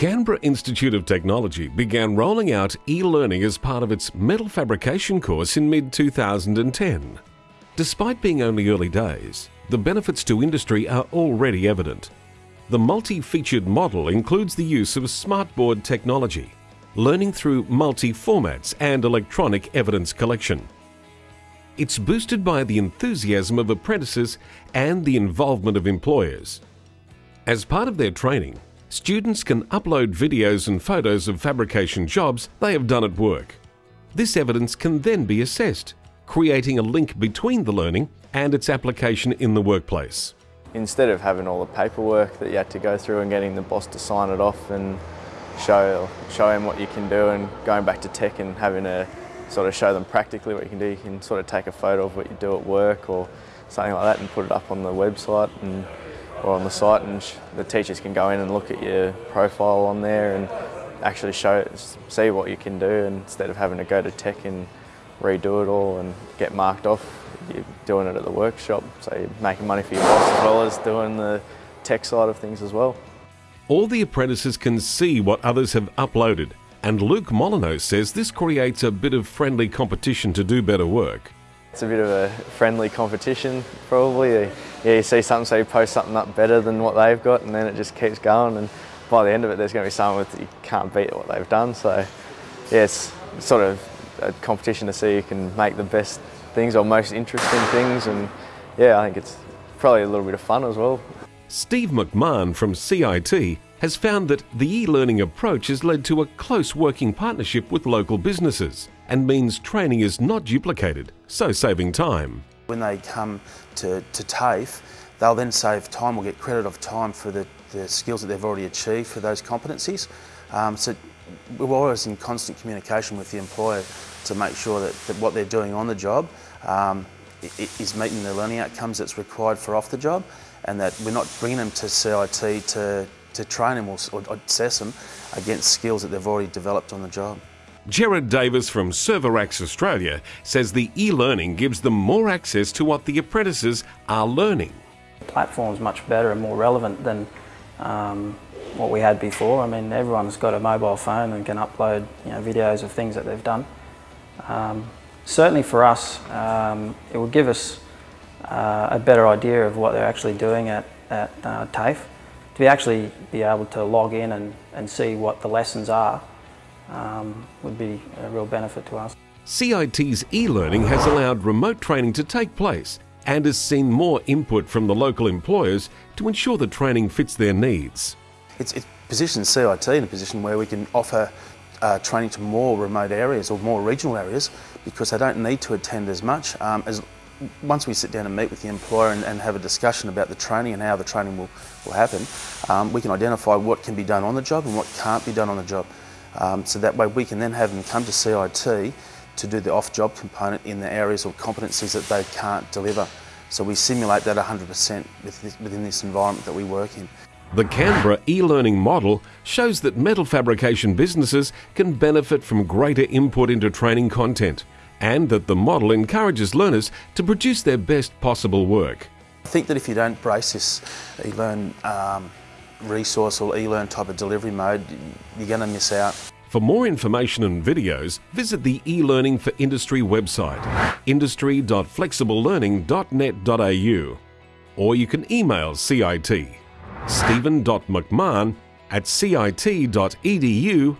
Canberra Institute of Technology began rolling out e learning as part of its metal fabrication course in mid 2010. Despite being only early days, the benefits to industry are already evident. The multi featured model includes the use of smartboard technology, learning through multi formats and electronic evidence collection. It's boosted by the enthusiasm of apprentices and the involvement of employers. As part of their training, students can upload videos and photos of fabrication jobs they have done at work. This evidence can then be assessed, creating a link between the learning and its application in the workplace. Instead of having all the paperwork that you had to go through and getting the boss to sign it off and show, show him what you can do and going back to tech and having to sort of show them practically what you can do, you can sort of take a photo of what you do at work or something like that and put it up on the website and or on the site and the teachers can go in and look at your profile on there and actually show see what you can do instead of having to go to tech and redo it all and get marked off you're doing it at the workshop so you're making money for your boss as well as doing the tech side of things as well. All the apprentices can see what others have uploaded and Luke Molyneux says this creates a bit of friendly competition to do better work. It's a bit of a friendly competition, probably. Yeah, you see something, so you post something up better than what they've got, and then it just keeps going. And by the end of it, there's going to be someone that you can't beat what they've done. So, yeah, it's sort of a competition to see who can make the best things or most interesting things. And yeah, I think it's probably a little bit of fun as well. Steve McMahon from CIT has found that the e learning approach has led to a close working partnership with local businesses and means training is not duplicated, so saving time. When they come to, to TAFE, they'll then save time or get credit of time for the, the skills that they've already achieved for those competencies. Um, so we're always in constant communication with the employer to make sure that, that what they're doing on the job um, is meeting the learning outcomes that's required for off the job and that we're not bringing them to CIT to, to train them or, or assess them against skills that they've already developed on the job. Jared Davis from Serverax Australia says the e-learning gives them more access to what the apprentices are learning. The platform's much better and more relevant than um, what we had before. I mean, everyone's got a mobile phone and can upload you know, videos of things that they've done. Um, certainly for us, um, it will give us uh, a better idea of what they're actually doing at, at uh, TAFE. To be actually be able to log in and, and see what the lessons are um, would be a real benefit to us. CIT's e-learning has allowed remote training to take place and has seen more input from the local employers to ensure the training fits their needs. It's, it positions CIT in a position where we can offer uh, training to more remote areas or more regional areas because they don't need to attend as much. Um, as once we sit down and meet with the employer and, and, have a discussion about the training and how the training will, will happen, um, we can identify what can be done on the job and what can't be done on the job. Um, so that way we can then have them come to CIT to do the off-job component in the areas or competencies that they can't deliver. So we simulate that 100% within this environment that we work in. The Canberra e-learning model shows that metal fabrication businesses can benefit from greater input into training content and that the model encourages learners to produce their best possible work. I think that if you don't brace this e-learn um, resource or e-learn type of delivery mode, you're going to miss out. For more information and videos, visit the eLearning for Industry website, industry.flexiblelearning.net.au, or you can email CIT, stephen.mcmahon at cit.edu.au.